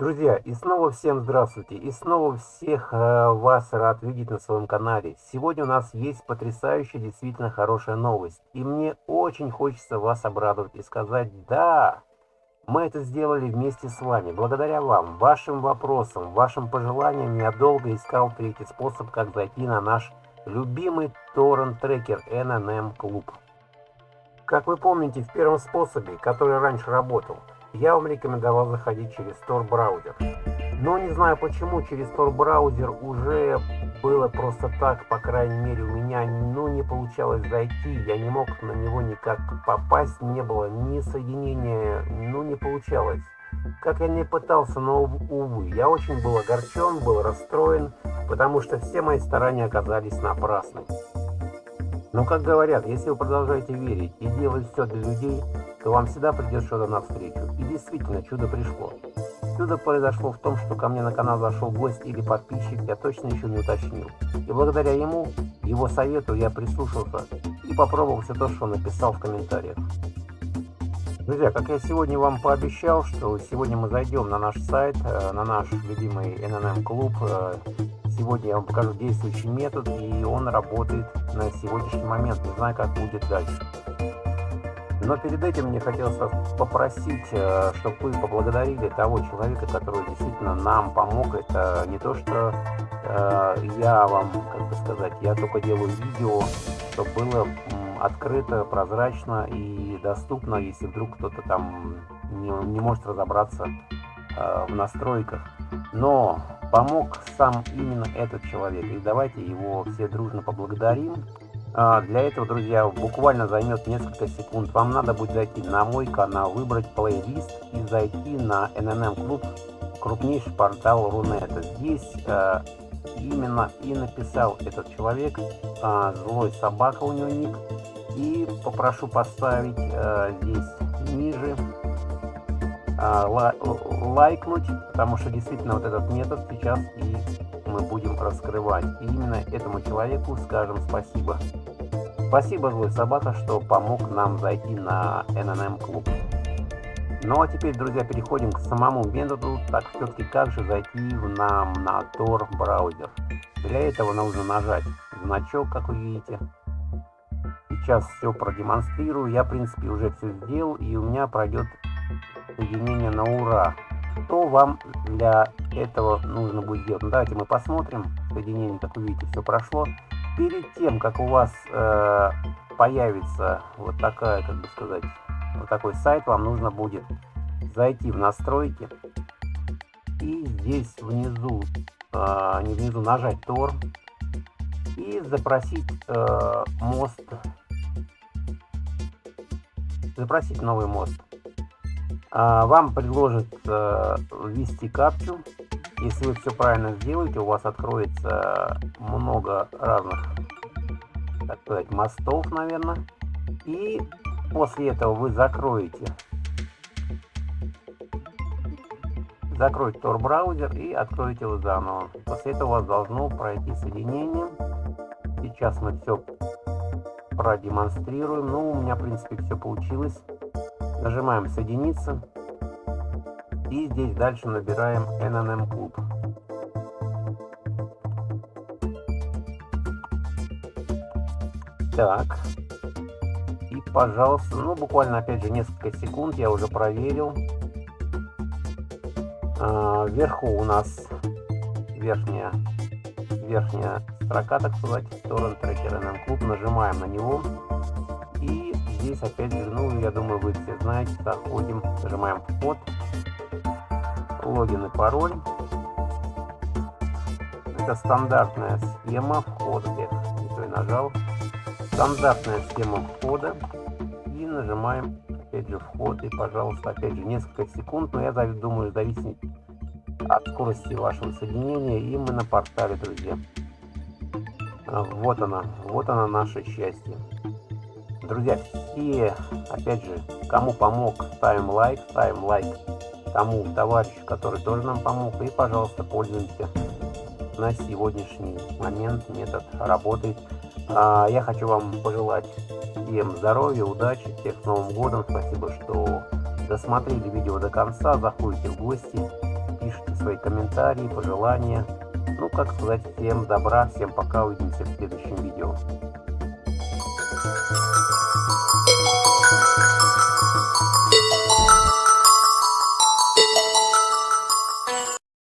Друзья, и снова всем здравствуйте, и снова всех э, вас рад видеть на своем канале. Сегодня у нас есть потрясающая, действительно хорошая новость. И мне очень хочется вас обрадовать и сказать «Да!» Мы это сделали вместе с вами. Благодаря вам, вашим вопросам, вашим пожеланиям я долго искал третий способ, как зайти на наш любимый торрент-трекер NNM Club. Как вы помните, в первом способе, который раньше работал, я вам рекомендовал заходить через Tor браузер. Но не знаю почему, через Tor браузер уже было просто так, по крайней мере у меня ну не получалось зайти, я не мог на него никак попасть, не было ни соединения, ну не получалось. Как я не пытался, но увы, я очень был огорчен, был расстроен, потому что все мои старания оказались напрасны. Но как говорят, если вы продолжаете верить и делать все для людей, то вам всегда придет что-то навстречу. И действительно, чудо пришло. Чудо произошло в том, что ко мне на канал зашел гость или подписчик, я точно еще не уточнил. И благодаря ему, его совету, я прислушался и попробовал все то, что он написал в комментариях. Друзья, как я сегодня вам пообещал, что сегодня мы зайдем на наш сайт, э, на наш любимый NNM клуб. Э, сегодня я вам покажу действующий метод, и он работает на сегодняшний момент. Не знаю, как будет дальше. Но перед этим мне хотелось вас попросить, э, чтобы вы поблагодарили того человека, который действительно нам помог. Это не то, что э, я вам, как бы сказать, я только делаю видео, чтобы было открыто, прозрачно и доступно, если вдруг кто-то там не, не может разобраться э, в настройках. Но помог сам именно этот человек. И давайте его все дружно поблагодарим. А, для этого, друзья, буквально займет несколько секунд. Вам надо будет зайти на мой канал, выбрать плейлист и зайти на NNM Club, крупнейший портал Рунета. Здесь э, именно и написал этот человек, э, злой собака у него ник. И попрошу поставить здесь ниже лайкнуть, потому что действительно вот этот метод сейчас и мы будем раскрывать. И именно этому человеку скажем спасибо. Спасибо, злой собака, что помог нам зайти на NNM клуб. Ну а теперь, друзья, переходим к самому методу. Так, все-таки как же зайти нам на Tor браузер? Для этого нужно нажать значок, как вы видите. Сейчас все продемонстрирую. Я, в принципе, уже все сделал, и у меня пройдет соединение на ура. Что вам для этого нужно будет делать? Ну, давайте мы посмотрим. Соединение, как вы видите, все прошло. Перед тем, как у вас э, появится вот такая, как бы сказать, вот такой сайт, вам нужно будет зайти в настройки и здесь внизу, э, не внизу, нажать Tor и запросить э, мост, запросить новый мост. А, вам предложат э, ввести капчу. Если вы все правильно сделаете, у вас откроется много разных, так сказать, мостов, наверное. И после этого вы закроете закройте Tor браузер и откроете его заново. После этого у вас должно пройти соединение. Сейчас мы все продемонстрируем. Ну, у меня, в принципе, все получилось. Нажимаем соединиться. И здесь дальше набираем NNM Club. Так. И, пожалуйста, ну, буквально, опять же, несколько секунд я уже проверил. А, вверху у нас верхняя, верхняя строка, так сказать, Torrent Tracker NM Club. Нажимаем на него здесь опять же, ну, я думаю, вы все знаете, заходим, нажимаем вход, логин и пароль. Это стандартная схема входа. Эх, не то и нажал. Стандартная схема входа. И нажимаем, опять же, вход. И, пожалуйста, опять же, несколько секунд. Но я думаю, зависит от скорости вашего соединения. И мы на портале, друзья. Вот она, вот она наше счастье. Друзья, все, опять же, кому помог, ставим лайк, ставим лайк тому товарищу, который тоже нам помог. И, пожалуйста, пользуемся. На сегодняшний момент метод работает. А, я хочу вам пожелать всем здоровья, удачи, всех с Новым годом. Спасибо, что досмотрели видео до конца, заходите в гости, пишите свои комментарии, пожелания. Ну, как сказать, всем добра, всем пока, увидимся в следующем видео.